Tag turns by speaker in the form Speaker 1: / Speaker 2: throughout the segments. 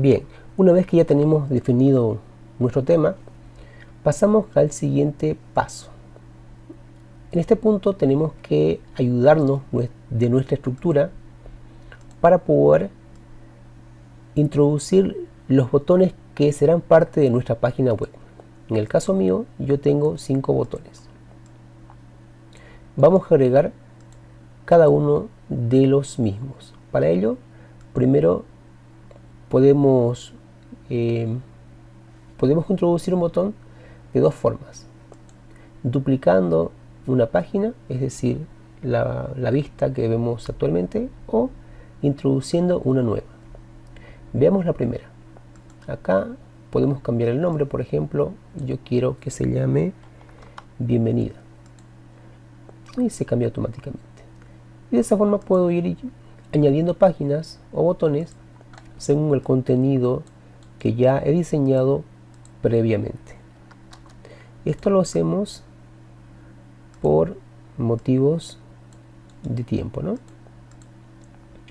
Speaker 1: Bien, una vez que ya tenemos definido nuestro tema, pasamos al siguiente paso. En este punto tenemos que ayudarnos de nuestra estructura para poder introducir los botones que serán parte de nuestra página web. En el caso mío, yo tengo cinco botones. Vamos a agregar cada uno de los mismos. Para ello, primero podemos, eh, podemos introducir un botón de dos formas. Duplicando una página, es decir, la, la vista que vemos actualmente, o introduciendo una nueva. Veamos la primera. Acá podemos cambiar el nombre, por ejemplo, yo quiero que se llame bienvenida. Y se cambia automáticamente. Y de esa forma puedo ir añadiendo páginas o botones según el contenido que ya he diseñado previamente. Esto lo hacemos por motivos de tiempo, ¿no?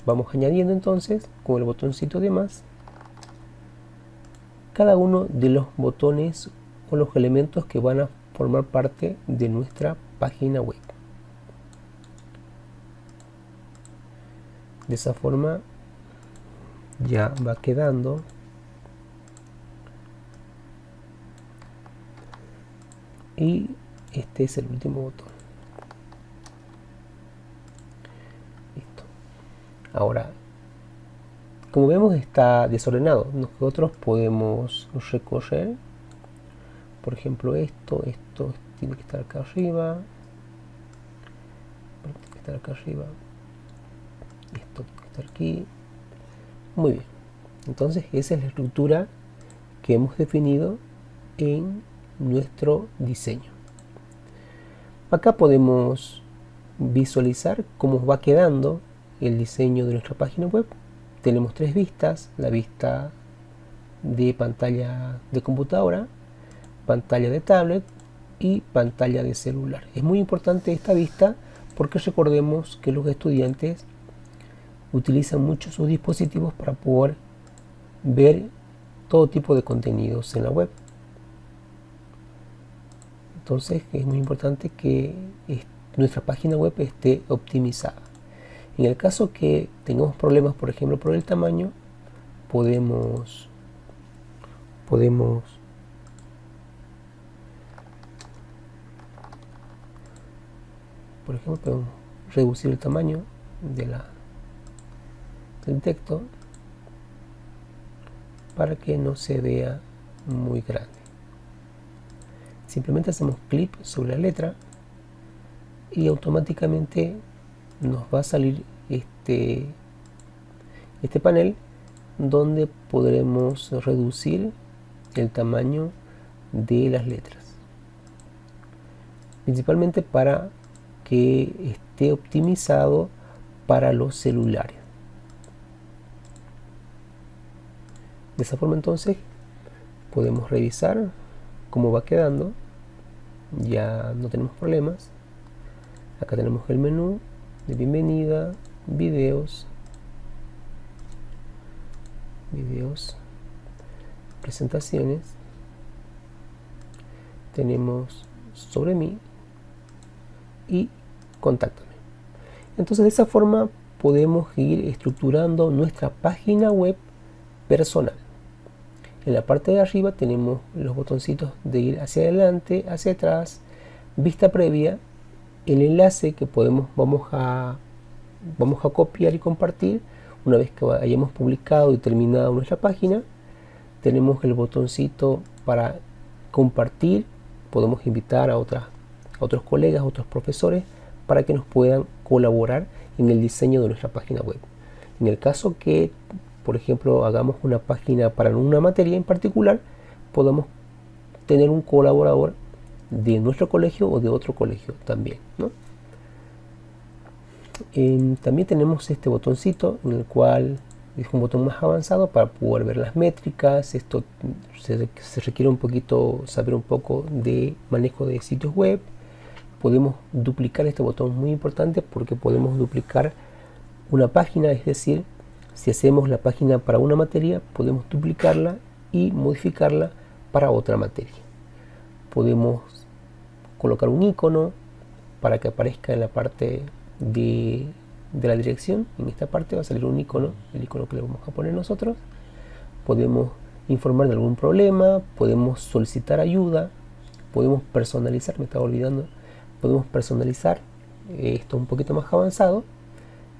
Speaker 1: Vamos añadiendo entonces con el botoncito de más cada uno de los botones o los elementos que van a formar parte de nuestra página web. De esa forma ya va quedando. Y este es el último botón. Listo. Ahora como vemos está desordenado. Nosotros podemos recorrer. Por ejemplo esto esto tiene que estar acá arriba. Tiene que estar acá arriba. Esto tiene que estar aquí muy bien. Entonces esa es la estructura que hemos definido en nuestro diseño. Acá podemos visualizar cómo va quedando el diseño de nuestra página web. Tenemos tres vistas, la vista de pantalla de computadora, pantalla de tablet y pantalla de celular. Es muy importante esta vista porque recordemos que los estudiantes utilizan mucho sus dispositivos para poder ver todo tipo de contenidos en la web. Entonces es muy importante que nuestra página web esté optimizada. En el caso que tengamos problemas, por ejemplo, por el tamaño, podemos podemos por ejemplo podemos reducir el tamaño de la del texto para que no se vea muy grande. Simplemente hacemos clic sobre la letra y automáticamente nos va a salir este, este panel donde podremos reducir el tamaño de las letras. Principalmente para que esté optimizado para los celulares de esa forma entonces podemos revisar cómo va quedando. Ya no tenemos problemas. Acá tenemos el menú de bienvenida, videos, videos, presentaciones, tenemos sobre mí y contáctame. Entonces de esa forma podemos ir estructurando nuestra página web personal. En la parte de arriba tenemos los botoncitos de ir hacia adelante, hacia atrás, vista previa. El enlace que podemos vamos a vamos a copiar y compartir. Una vez que hayamos publicado y terminado nuestra página tenemos el botoncito para compartir. Podemos invitar a, otras, a otros colegas, a otros profesores para que nos puedan colaborar en el diseño de nuestra página web. En el caso que por ejemplo hagamos una página para una materia en particular podamos tener un colaborador de nuestro colegio o de otro colegio también también tenemos este botoncito en el cual es un botón más avanzado para poder ver las métricas. Esto se, requiere un poquito saber un poco de manejo de sitios web. Podemos duplicar este botón muy importante porque podemos duplicar una página es decir Si hacemos la página para una materia, podemos duplicarla y modificarla para otra materia. Podemos colocar un icono para que aparezca en la parte de, de, la dirección. En esta parte va a salir un icono, el icono que le vamos a poner nosotros. Podemos informar de algún problema, podemos solicitar ayuda, podemos personalizar, me estaba olvidando, podemos personalizar eh, esto un poquito más avanzado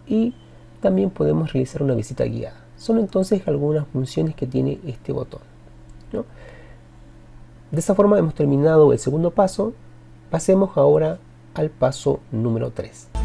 Speaker 1: y también podemos realizar una visita guiada. Son entonces algunas funciones que tiene este botón. De esa forma hemos terminado el segundo paso. Pasemos ahora al paso número 3.